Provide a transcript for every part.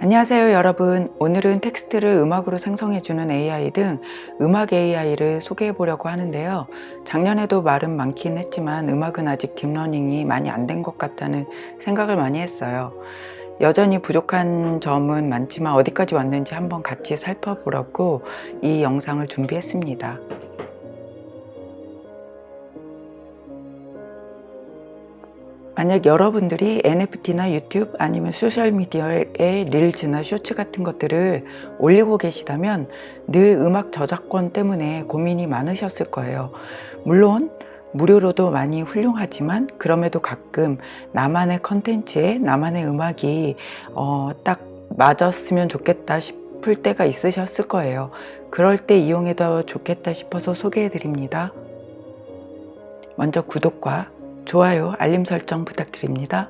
안녕하세요 여러분. 오늘은 텍스트를 음악으로 생성해주는 AI 등 음악 AI를 소개해 보려고 하는데요. 작년에도 말은 많긴 했지만 음악은 아직 딥러닝이 많이 안 된 것 같다는 생각을 많이 했어요. 여전히 부족한 점은 많지만 어디까지 왔는지 한번 같이 살펴보려고 이 영상을 준비했습니다 만약 여러분들이 NFT나 유튜브 아니면 소셜미디어에 릴즈나 쇼츠 같은 것들을 올리고 계시다면 늘 음악 저작권 때문에 고민이 많으셨을 거예요. 물론 무료로도 많이 훌륭하지만 그럼에도 가끔 나만의 컨텐츠에 나만의 음악이 어, 딱 맞았으면 좋겠다 싶을 때가 있으셨을 거예요. 그럴 때 이용해도 좋겠다 싶어서 소개해 드립니다. 먼저 구독과 좋아요, 알림 설정 부탁드립니다.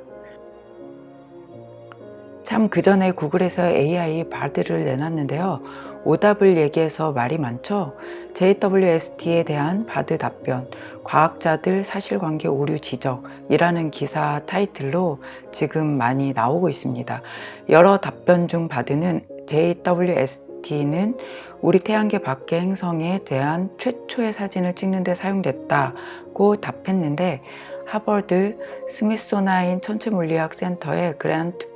참 그 전에 구글에서 AI 바드를 내놨는데요. 오답을 얘기해서 말이 많죠. JWST에 대한 바드 답변, 과학자들 사실관계 오류 지적이라는 기사 타이틀로 지금 많이 나오고 있습니다. 여러 답변 중 바드는 JWST는 우리 태양계 밖의 행성에 대한 최초의 사진을 찍는 데 사용됐다고 답했는데 하버드 스미소니언 천체물리학 센터의 그랜트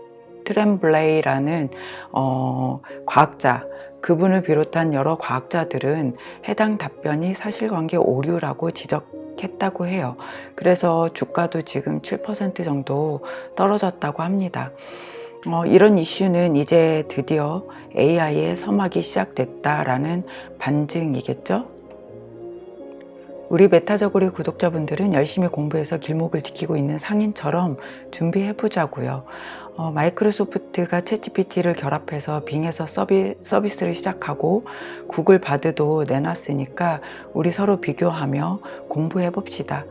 트렘블레이라는 어, 과학자 그분을 비롯한 여러 과학자들은 해당 답변이 사실관계 오류라고 지적했다고 해요. 그래서 주가도 지금 7% 정도 떨어졌다고 합니다. 어, 이런 이슈는 이제 드디어 AI의 서막이 시작됐다라는 반증이겠죠? 우리 메타저고리 구독자분들은 열심히 공부해서 길목을 지키고 있는 상인처럼 준비해 보자고요. 어, 마이크로소프트가 챗GPT를 결합해서 빙에서 서비, 서비스를 시작하고 구글 바드도 내놨으니까 우리 서로 비교하며 공부해 봅시다.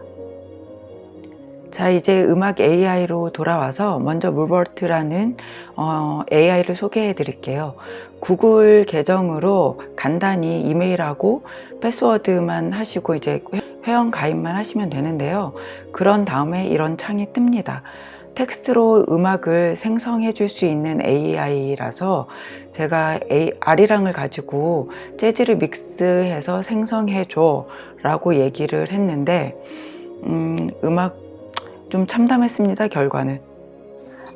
자 이제 음악 AI로 돌아와서 먼저 Mubert라는 어, AI를 소개해 드릴게요. 구글 계정으로 간단히 이메일하고 패스워드만 하시고 이제 회원 가입만 하시면 되는데요. 그런 다음에 이런 창이 뜹니다. 텍스트로 음악을 생성해 줄 수 있는 AI라서 제가 아리랑을 가지고 재즈를 믹스해서 생성해 줘 라고 얘기를 했는데 음, 음악 좀 참담했습니다 결과는.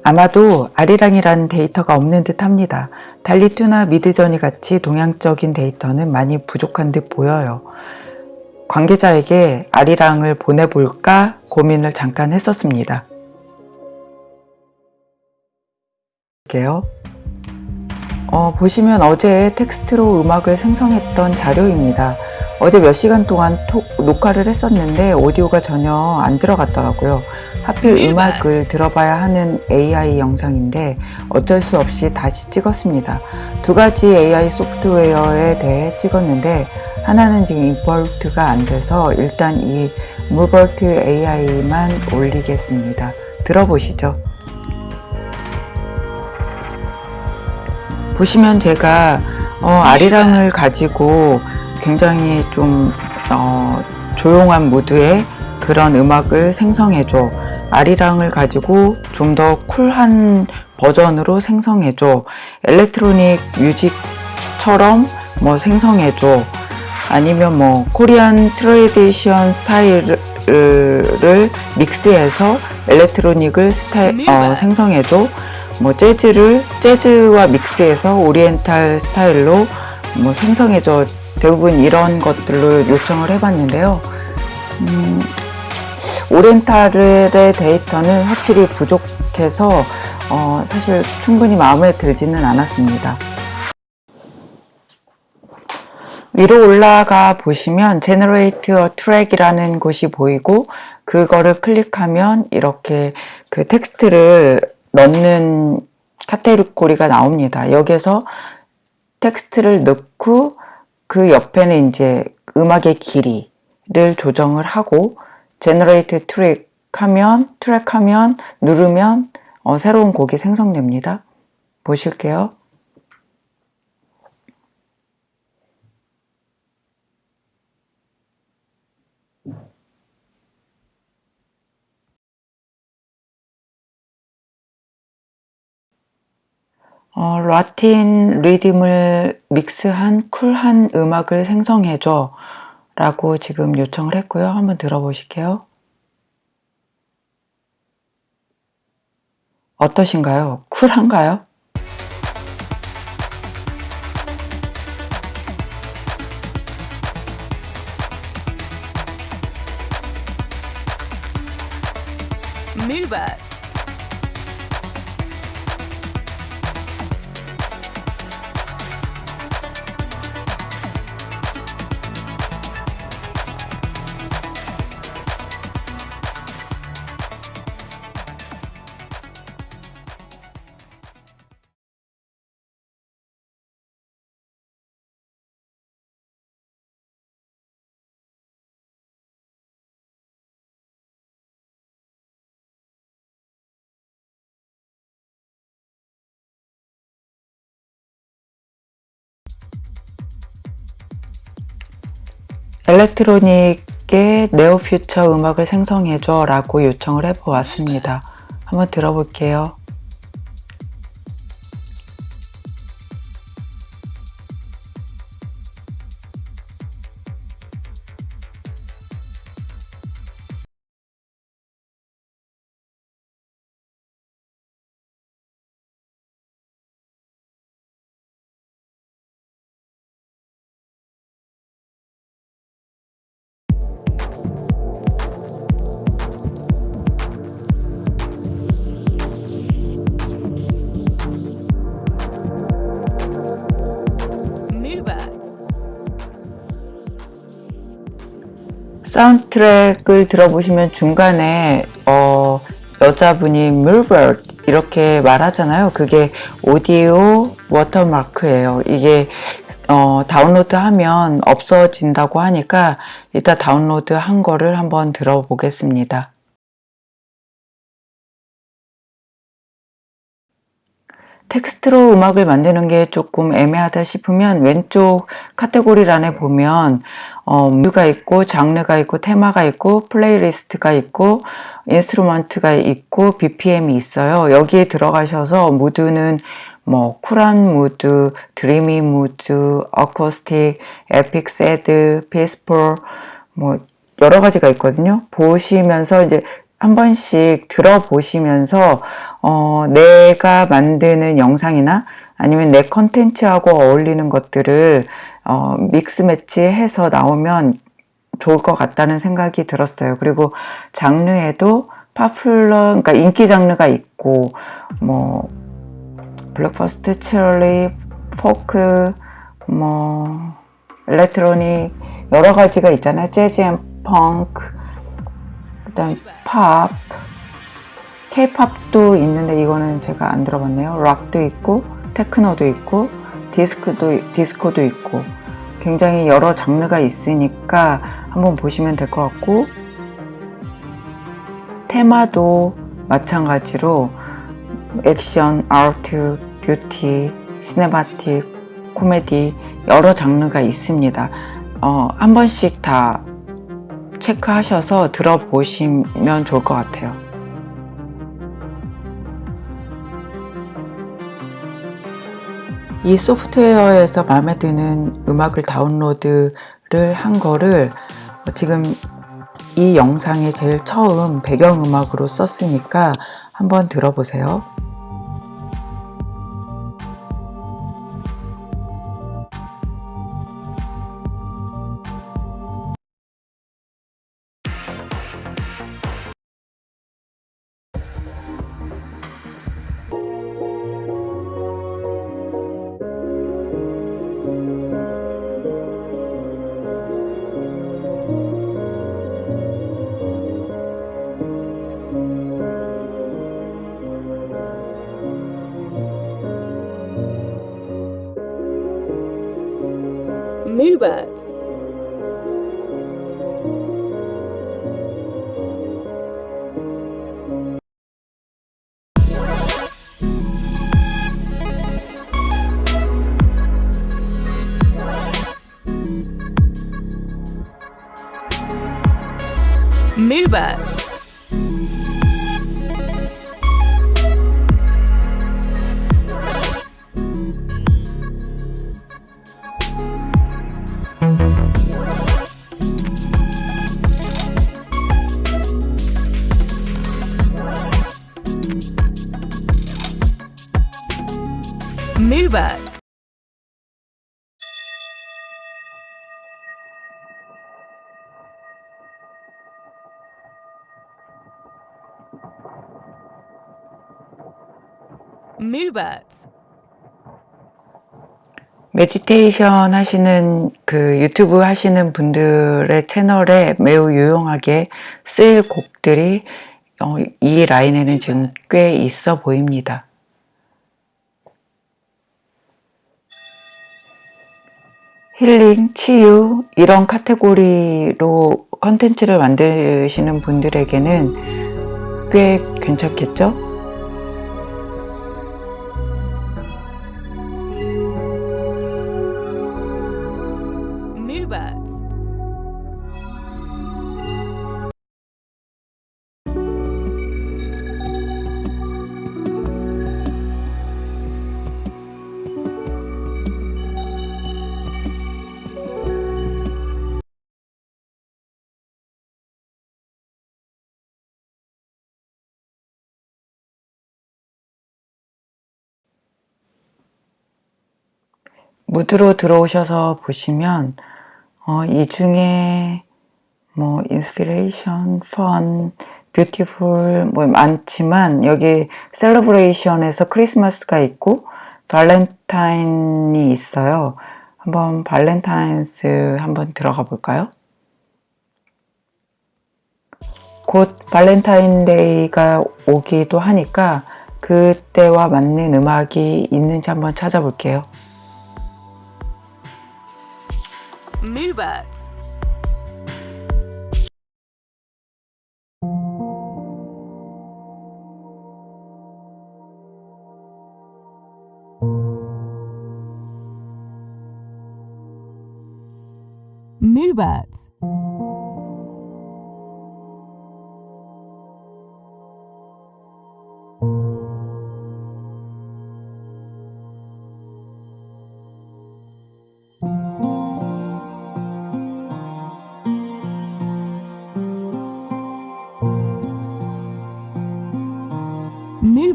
아마도 아리랑이라는 데이터가 없는 듯 합니다. 달리2나 미드저니 같이 동양적인 데이터는 많이 부족한 듯 보여요. 관계자에게 아리랑을 보내볼까 고민을 잠깐 했었습니다. 어, 보시면 어제 텍스트로 음악을 생성했던 자료입니다 어제 몇 시간 동안 톡, 녹화를 했었는데 오디오가 전혀 안 들어갔더라고요. 하필 음악을 들어봐야 하는 AI 영상인데 어쩔 수 없이 다시 찍었습니다. 두 가지 AI 소프트웨어에 대해 찍었는데 하나는 지금 임포트가 안 돼서 일단 이 무버트 AI만 올리겠습니다. 들어보시죠. 보시면 제가 어, 아리랑을 가지고 굉장히 좀 어, 조용한 무드의 그런 음악을 생성해줘. 아리랑을 가지고 좀 더 쿨한 버전으로 생성해줘. electronic music처럼 뭐 생성해줘. 아니면 뭐 Korean tradition 스타일을 믹스해서 electronic을 스타일, 어, 생성해줘. 뭐 재즈를 재즈와 믹스해서 오리엔탈 스타일로 뭐 생성해줘 대부분 이런 것들로 요청을 해봤는데요. 음, oriental의 데이터는 확실히 부족해서 어, 사실 충분히 마음에 들지는 않았습니다. 위로 올라가 보시면 Generate a Track이라는 곳이 보이고 그거를 클릭하면 이렇게 그 텍스트를 넣는 카테고리가 나옵니다. 여기서 텍스트를 넣고 그 옆에는 이제 음악의 길이를 조정을 하고 generate track 하면 트랙 하면 누르면 어, 새로운 곡이 생성됩니다. 보실게요. 어, 라틴 리듬을 믹스한 쿨한 음악을 생성해줘 라고 지금 요청을 했고요. 한번 들어보실게요. 어떠신가요? 쿨한가요? Moobert. 엘렉트로닉의 네오퓨처 음악을 생성해줘 라고 요청을 해보았습니다. 한번 들어볼게요. 사운드트랙을 들어보시면 중간에 어, 여자분이 Mubert 이렇게 말하잖아요. 그게 audio watermark예요. 이게 어, 다운로드 하면 없어진다고 하니까 이따 다운로드 한 거를 한번 들어보겠습니다. 텍스트로 음악을 만드는 게 조금 애매하다 싶으면 왼쪽 카테고리란에 보면 어, 무드가 있고 장르가 있고 테마가 있고 playlist가 있고 instrument가 있고 BPM이 있어요. 여기에 들어가셔서 무드는 뭐 쿨한 무드, dreamy mood, acoustic, epic sad, peaceful 뭐 여러 가지가 있거든요. 보시면서 이제 한 번씩 들어보시면서 어, 내가 만드는 영상이나 아니면 내 컨텐츠하고 어울리는 것들을 어, mix match해서 나오면 좋을 것 같다는 생각이 들었어요. 그리고 장르에도 popular, 그러니까 인기 장르가 있고 뭐 breakfast, 치얼리, 포크, 뭐 electronic 여러 가지가 있잖아요. jazz and funk, 그다음 팝, K-pop도 있는데 이거는 제가 안 들어봤네요. 락도 있고 테크노도 있고 디스크도 디스코도 있고 굉장히 여러 장르가 있으니까 한번 보시면 될 것 같고 테마도 마찬가지로 액션, art, beauty, cinematic, 코미디 여러 장르가 있습니다. 어, 한 번씩 다 체크하셔서 들어보시면 좋을 것 같아요. 이 소프트웨어에서 마음에 드는 음악을 다운로드를 한 거를 지금 이 영상에 제일 처음 배경음악으로 썼으니까 한번 들어보세요. moo birds. Moo birds. Mubert. meditation 하시는 그 유튜브 하시는 분들의 채널에 매우 유용하게 쓰일 곡들이 어, 이 라인에는 지금 꽤 있어 보입니다. 힐링, 치유 이런 카테고리로 컨텐츠를 만드시는 분들에게는 꽤 괜찮겠죠? 무드로 들어오셔서 보시면 어, 이 중에 뭐 inspiration, fun, beautiful 뭐 많지만 여기 celebration에서 크리스마스가 있고 Valentine이 있어요. 한번 Valentine's 한번 들어가 볼까요? 곧 발렌타인데이가 오기도 하니까 그때와 맞는 음악이 있는지 한번 찾아볼게요. Moobert. Moobert.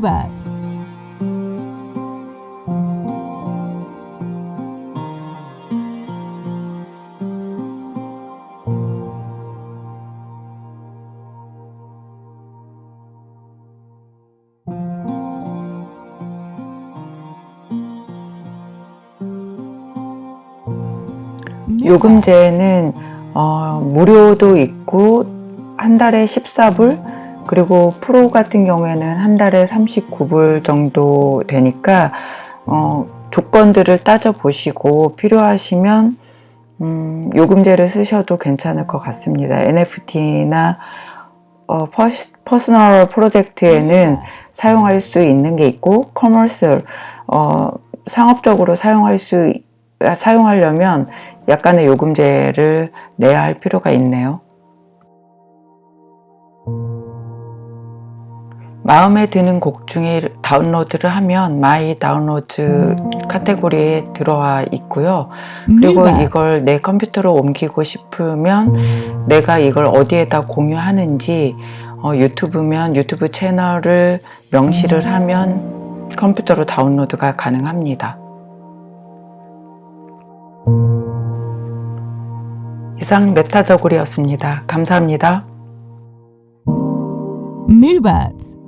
Moobert. 요금제는 어, 무료도 있고 한 달에 14불 그리고 프로 같은 경우에는 한 달에 39불 정도 되니까 어, 조건들을 따져 보시고 필요하시면 음, 요금제를 쓰셔도 괜찮을 것 같습니다. NFT나 어, pers, personal project에는 사용할 수 있는 게 있고 commercial 어, 상업적으로 사용할 수 사용하려면 약간의 요금제를 내야 할 필요가 있네요. 마음에 드는 곡 중에 다운로드를 하면 my download 카테고리에 들어와 있고요. 그리고 Mubert. 이걸 내 컴퓨터로 옮기고 싶으면 내가 이걸 어디에다 공유하는지 어, 유튜브면 유튜브 채널을 명시를 하면 컴퓨터로 다운로드가 가능합니다. 이상 메타저글이었습니다. 감사합니다. Moobert.